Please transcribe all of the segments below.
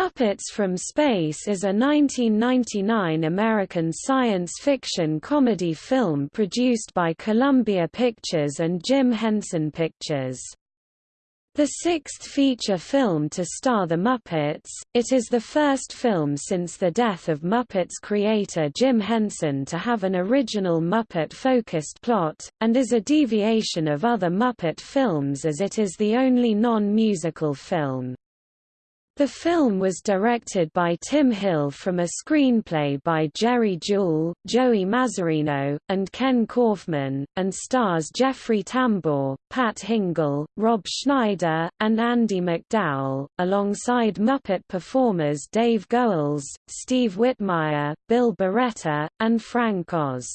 Muppets from Space is a 1999 American science fiction comedy film produced by Columbia Pictures and Jim Henson Pictures. The sixth feature film to star the Muppets, it is the first film since the death of Muppets creator Jim Henson to have an original Muppet-focused plot, and is a deviation of other Muppet films as it is the only non-musical film. The film was directed by Tim Hill from a screenplay by Jerry Juhl, Joey Mazzarino, and Ken Kaufman, and stars Jeffrey Tambor, Pat Hingle, Rob Schneider, and Andie MacDowell, alongside Muppet performers Dave Goelz, Steve Whitmire, Bill Barretta, and Frank Oz.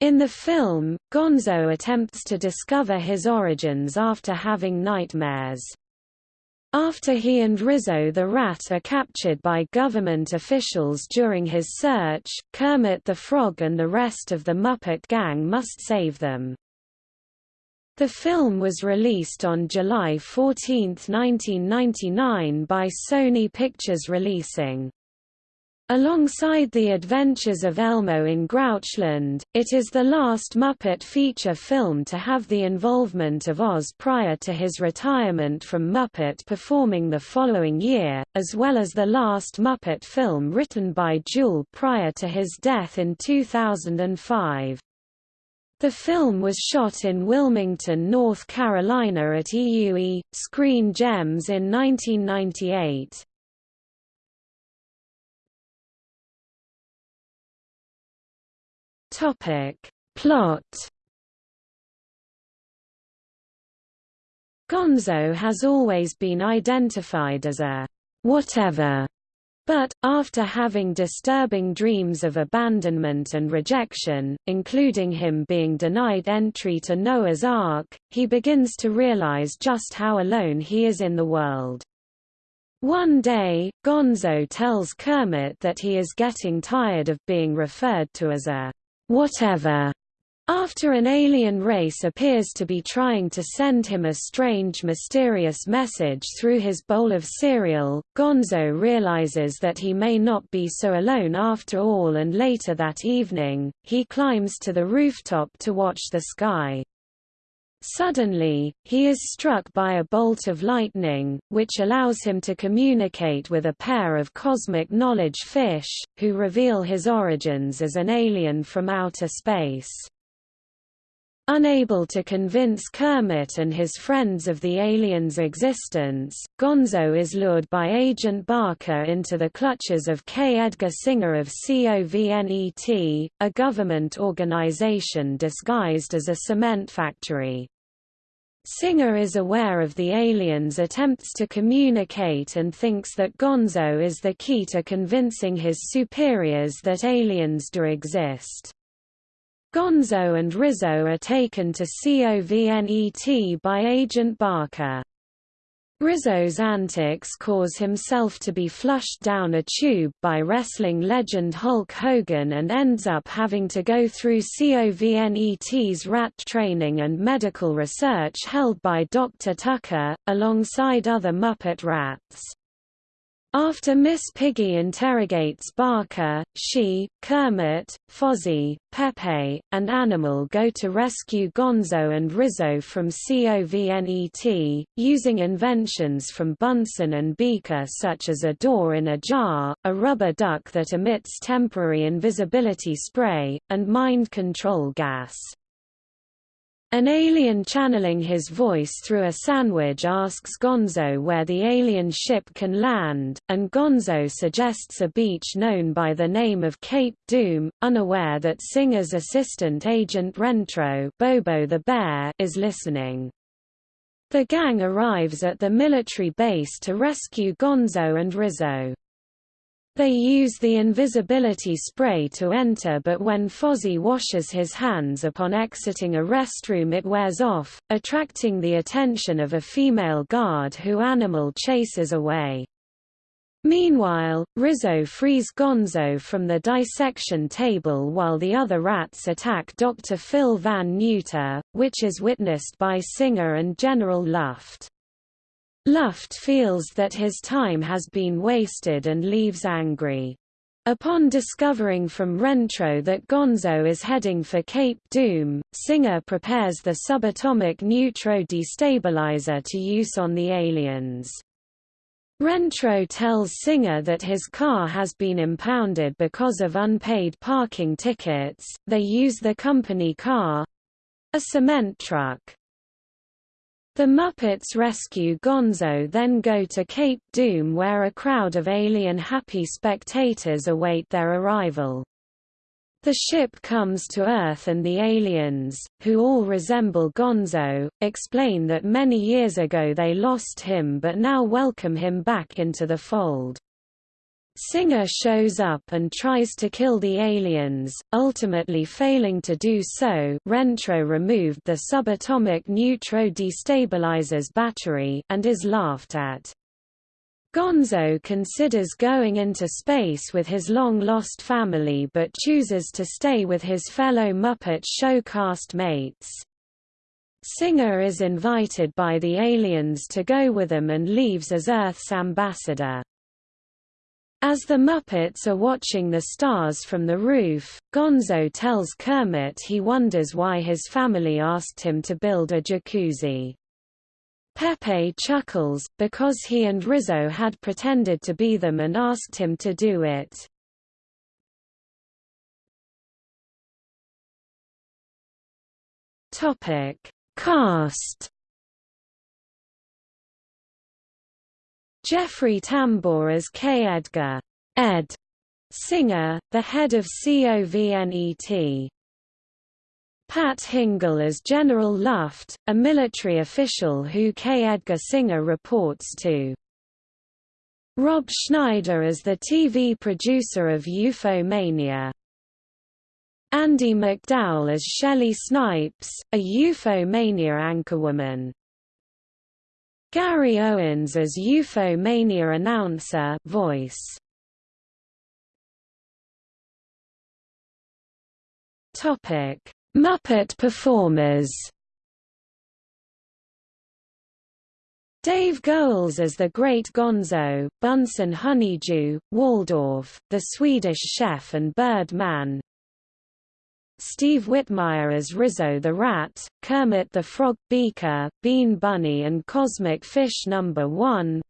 In the film, Gonzo attempts to discover his origins after having nightmares. After he and Rizzo the Rat are captured by government officials during his search, Kermit the Frog and the rest of the Muppet Gang must save them. The film was released on July 14, 1999 by Sony Pictures Releasing. Alongside The Adventures of Elmo in Grouchland, it is the last Muppet feature film to have the involvement of Oz prior to his retirement from Muppet performing the following year, as well as the last Muppet film written by Juhl prior to his death in 2005. The film was shot in Wilmington, North Carolina at EUE, Screen Gems in 1998. Topic. Plot Gonzo has always been identified as a whatever, but, after having disturbing dreams of abandonment and rejection, including him being denied entry to Noah's Ark, he begins to realize just how alone he is in the world. One day, Gonzo tells Kermit that he is getting tired of being referred to as a whatever. After an alien race appears to be trying to send him a strange mysterious message through his bowl of cereal, Gonzo realizes that he may not be so alone after all and later that evening, he climbs to the rooftop to watch the sky. Suddenly, he is struck by a bolt of lightning, which allows him to communicate with a pair of cosmic knowledge fish, who reveal his origins as an alien from outer space. Unable to convince Kermit and his friends of the alien's existence, Gonzo is lured by Agent Barker into the clutches of K. Edgar Singer of COVNET, a government organization disguised as a cement factory. Singer is aware of the alien's attempts to communicate and thinks that Gonzo is the key to convincing his superiors that aliens do exist. Gonzo and Rizzo are taken to COVNET by Agent Barker. Rizzo's antics cause himself to be flushed down a tube by wrestling legend Hulk Hogan and ends up having to go through COVNET's rat training and medical research held by Dr. Tucker, alongside other Muppet rats. After Miss Piggy interrogates Barker, she, Kermit, Fozzie, Pepe, and Animal go to rescue Gonzo and Rizzo from COVNET, using inventions from Bunsen and Beaker such as a door in a jar, a rubber duck that emits temporary invisibility spray, and mind control gas. An alien channeling his voice through a sandwich asks Gonzo where the alien ship can land, and Gonzo suggests a beach known by the name of Cape Doom, unaware that Singer's assistant agent Rentro Bobo the bear is listening. The gang arrives at the military base to rescue Gonzo and Rizzo. They use the invisibility spray to enter but when Fozzie washes his hands upon exiting a restroom it wears off, attracting the attention of a female guard who Animal chases away. Meanwhile, Rizzo frees Gonzo from the dissection table while the other rats attack Dr. Phil Van Neuter, which is witnessed by Singer and General Luft. Luft feels that his time has been wasted and leaves angry. Upon discovering from Rentro that Gonzo is heading for Cape Doom, Singer prepares the subatomic neutro destabilizer to use on the aliens. Rentro tells Singer that his car has been impounded because of unpaid parking tickets. They use the company car a cement truck. The Muppets rescue Gonzo then go to Cape Doom where a crowd of alien-happy spectators await their arrival. The ship comes to Earth and the aliens, who all resemble Gonzo, explain that many years ago they lost him but now welcome him back into the fold. Singer shows up and tries to kill the aliens, ultimately failing to do so Rentro removed the subatomic neutro destabilizer's battery and is laughed at. Gonzo considers going into space with his long-lost family but chooses to stay with his fellow Muppet show cast mates. Singer is invited by the aliens to go with them and leaves as Earth's ambassador. As the Muppets are watching the stars from the roof, Gonzo tells Kermit he wonders why his family asked him to build a jacuzzi. Pepe chuckles, because he and Rizzo had pretended to be them and asked him to do it. Cast Jeffrey Tambor as K. Edgar Ed. Singer, the head of COVNET. Pat Hingle as General Luft, a military official who K. Edgar Singer reports to. Rob Schneider as the TV producer of UFO Mania. Andie MacDowell as Shelley Snipes, a UFO Mania anchorwoman. Gary Owens as UFO Mania announcer voice. Topic: Muppet performers. Dave Goelz as the Great Gonzo, Bunsen Honeydew, Waldorf, the Swedish Chef and Bird Man, Steve Whitmire as Rizzo the Rat, Kermit the Frog, Beaker, Bean Bunny and Cosmic Fish No. 1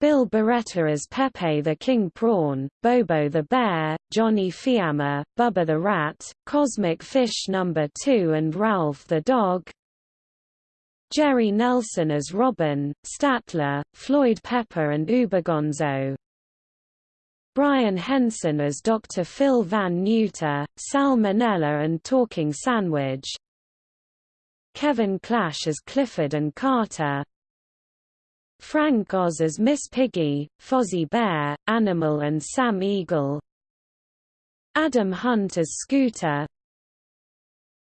Bill Barretta as Pepe the King Prawn, Bobo the Bear, Johnny Fiamma, Bubba the Rat, Cosmic Fish No. 2 and Ralph the Dog Jerry Nelson as Robin, Statler, Floyd Pepper and Ubergonzo Brian Henson as Dr. Phil Van Neuter, Salmonella and Talking Sandwich. Kevin Clash as Clifford and Carter. Frank Oz as Miss Piggy, Fozzie Bear, Animal and Sam Eagle. Adam Hunt as Scooter.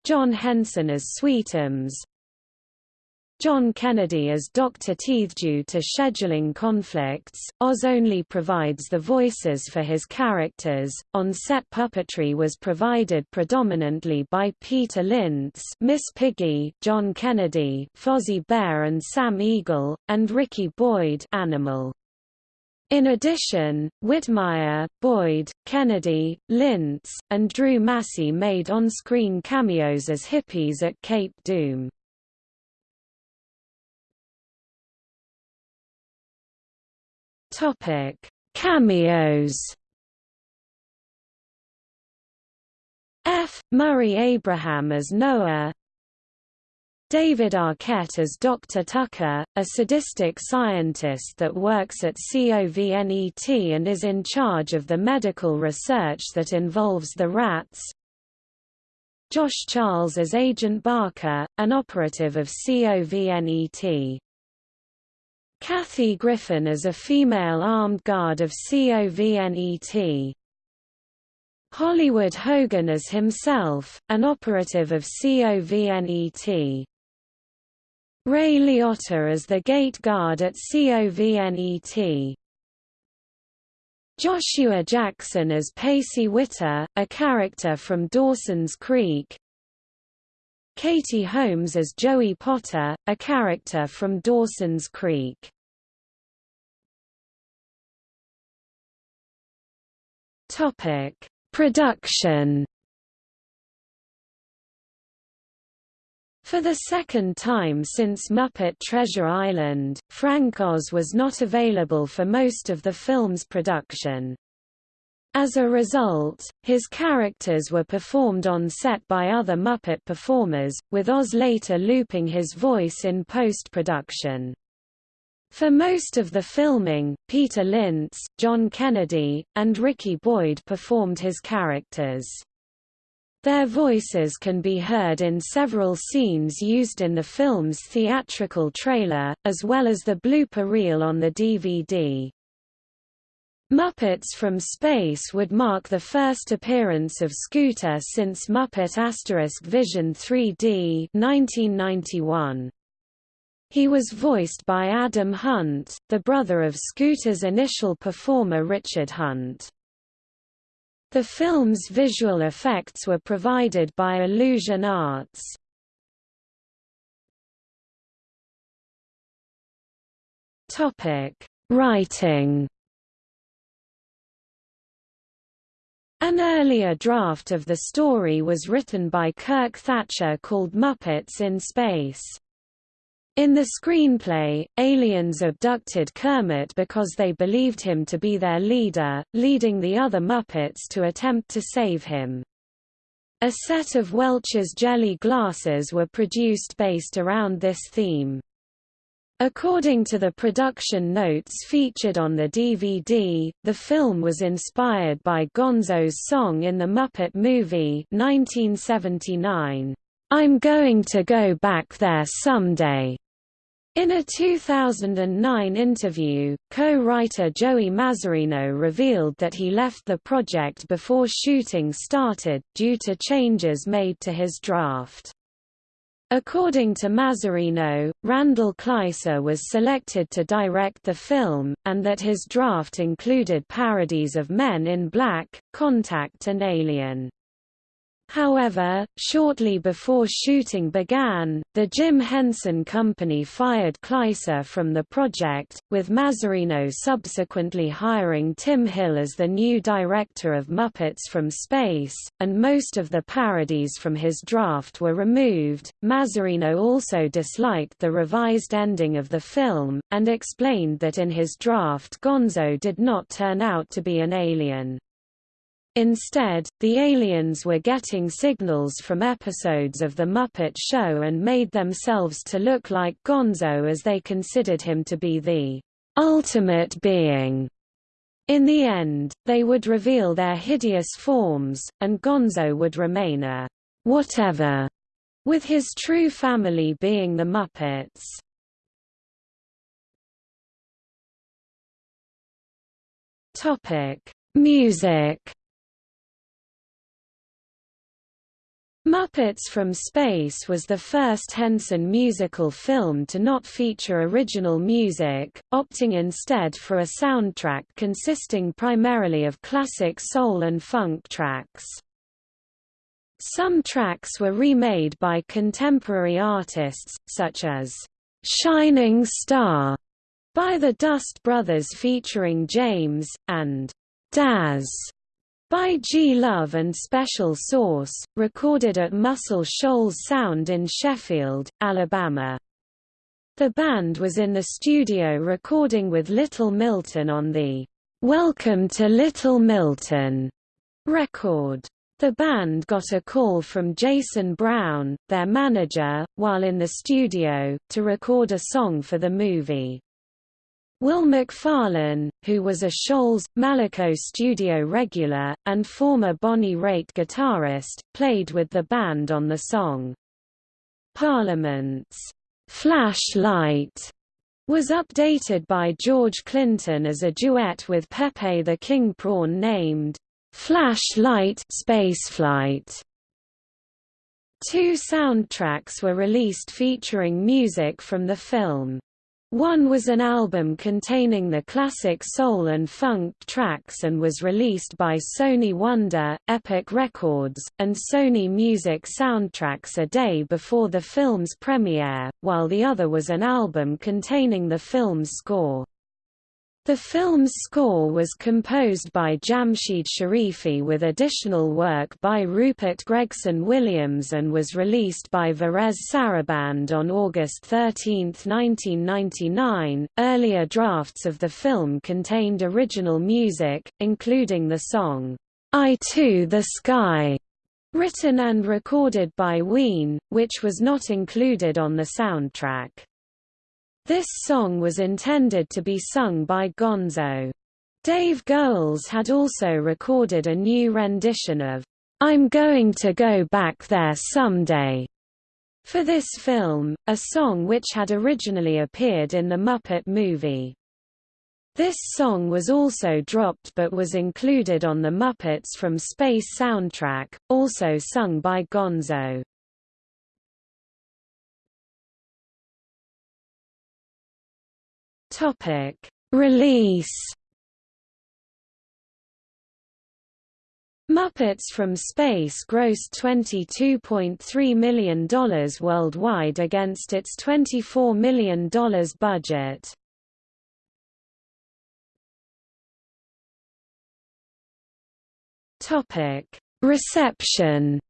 John Henson as Sweetums John Kennedy as Dr. Teeth due to scheduling conflicts, Oz only provides the voices for his characters. On-set puppetry was provided predominantly by Peter Linz, Miss Piggy, John Kennedy, Fozzie Bear and Sam Eagle, and Ricky Boyd, Animal. In addition, Whitmire, Boyd, Kennedy, Linz, and Drew Massey made on-screen cameos as hippies at Cape Doom. Topic: Cameos. F. Murray Abraham as Noah. David Arquette as Dr. Tucker, a sadistic scientist that works at COVNET and is in charge of the medical research that involves the rats. Josh Charles as Agent Barker, an operative of COVNET. Kathy Griffin as a female armed guard of COVNET. Hollywood Hogan as himself, an operative of COVNET. Ray Liotta as the gate guard at COVNET. Joshua Jackson as Pacey Witter, a character from Dawson's Creek. Katie Holmes as Joey Potter, a character from Dawson's Creek. Topic: Production For the second time since Muppet Treasure Island, Frank Oz was not available for most of the film's production. As a result, his characters were performed on set by other Muppet performers, with Oz later looping his voice in post-production. For most of the filming, Peter Linz, John Kennedy, and Ricky Boyd performed his characters. Their voices can be heard in several scenes used in the film's theatrical trailer, as well as the blooper reel on the DVD. Muppets from Space would mark the first appearance of Scooter since Muppet Asterisk Vision 3D 1991. He was voiced by Adam Hunt, the brother of Scooter's initial performer Richard Hunt. The film's visual effects were provided by Illusion Arts. Writing. An earlier draft of the story was written by Kirk Thatcher called Muppets in Space. In the screenplay, aliens abducted Kermit because they believed him to be their leader, leading the other Muppets to attempt to save him. A set of Welch's jelly glasses were produced based around this theme. According to the production notes featured on the DVD, the film was inspired by Gonzo's song in the Muppet Movie 1979, "'I'm Going to Go Back There Someday' In a 2009 interview, co-writer Joey Mazzarino revealed that he left the project before shooting started, due to changes made to his draft. According to Mazzarino, Randall Kleiser was selected to direct the film, and that his draft included parodies of Men in Black, Contact and Alien. However, shortly before shooting began, the Jim Henson Company fired Kleiser from the project, with Mazzarino subsequently hiring Tim Hill as the new director of Muppets from Space, and most of the parodies from his draft were removed. Mazzarino also disliked the revised ending of the film, and explained that in his draft Gonzo did not turn out to be an alien. Instead, the aliens were getting signals from episodes of The Muppet Show and made themselves to look like Gonzo as they considered him to be the ultimate being. In the end, they would reveal their hideous forms, and Gonzo would remain a whatever, with his true family being the Muppets. Topic: Music Muppets from Space was the first Henson musical film to not feature original music, opting instead for a soundtrack consisting primarily of classic soul and funk tracks. Some tracks were remade by contemporary artists, such as "'Shining Star' by the Dust Brothers featuring James, and "'Dazz' by G. Love and Special Sauce, recorded at Muscle Shoals Sound in Sheffield, Alabama. The band was in the studio recording with Little Milton on the Welcome to Little Milton record. The band got a call from Jason Brown, their manager, while in the studio, to record a song for the movie. Will McFarlane, who was a Shoals, Malaco studio regular, and former Bonnie Raitt guitarist, played with the band on the song. Parliament's Flashlight was updated by George Clinton as a duet with Pepe the King Prawn named Flashlight Spaceflight. Two soundtracks were released featuring music from the film. One was an album containing the classic soul and funk tracks and was released by Sony Wonder, Epic Records, and Sony Music Soundtracks a day before the film's premiere, while the other was an album containing the film's score. The film's score was composed by Jamshied Sharifi with additional work by Rupert Gregson Williams and was released by Varèse Sarabande on August 13, 1999. Earlier drafts of the film contained original music, including the song, I to the Sky, written and recorded by Ween, which was not included on the soundtrack. This song was intended to be sung by Gonzo. Dave Goelz had also recorded a new rendition of I'm Going to Go Back There Someday for this film, a song which had originally appeared in the Muppet movie. This song was also dropped but was included on the Muppets from Space soundtrack, also sung by Gonzo. Topic: Release. Muppets from Space grossed $22.3 million worldwide against its $24 million budget. Reception.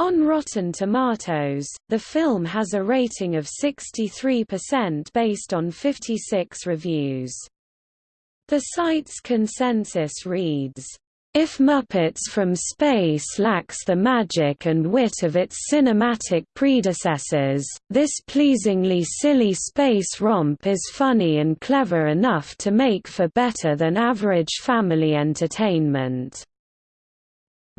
On Rotten Tomatoes, the film has a rating of 63% based on 56 reviews. The site's consensus reads, if Muppets from Space lacks the magic and wit of its cinematic predecessors, this pleasingly silly space romp is funny and clever enough to make for better than average family entertainment.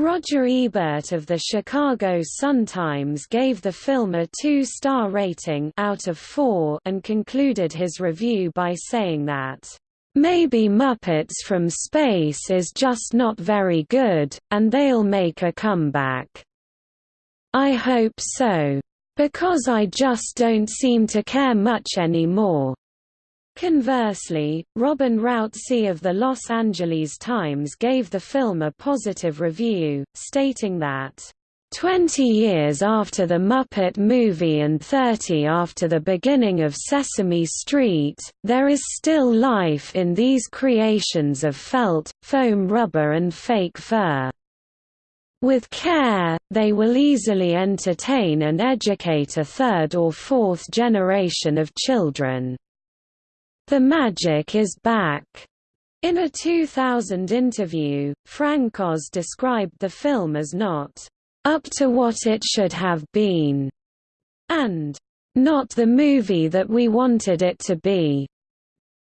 Roger Ebert of the Chicago Sun-Times gave the film a two-star rating out of four and concluded his review by saying that, "...maybe Muppets from Space is just not very good, and they'll make a comeback. I hope so. Because I just don't seem to care much anymore." Conversely, Robin Rauzi of the Los Angeles Times gave the film a positive review, stating that, Twenty years after the Muppet movie and thirty after the beginning of Sesame Street, there is still life in these creations of felt, foam rubber and fake fur. With care, they will easily entertain and educate a third or fourth generation of children. The Magic is Back. In a 2000 interview, Frank Oz described the film as not up to what it should have been, and not the movie that we wanted it to be.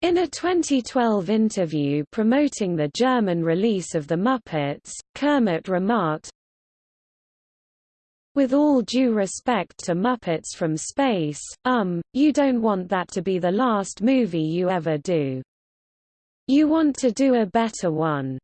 In a 2012 interview promoting the German release of The Muppets, Kermit remarked, with all due respect to Muppets from Space, um, you don't want that to be the last movie you ever do. You want to do a better one.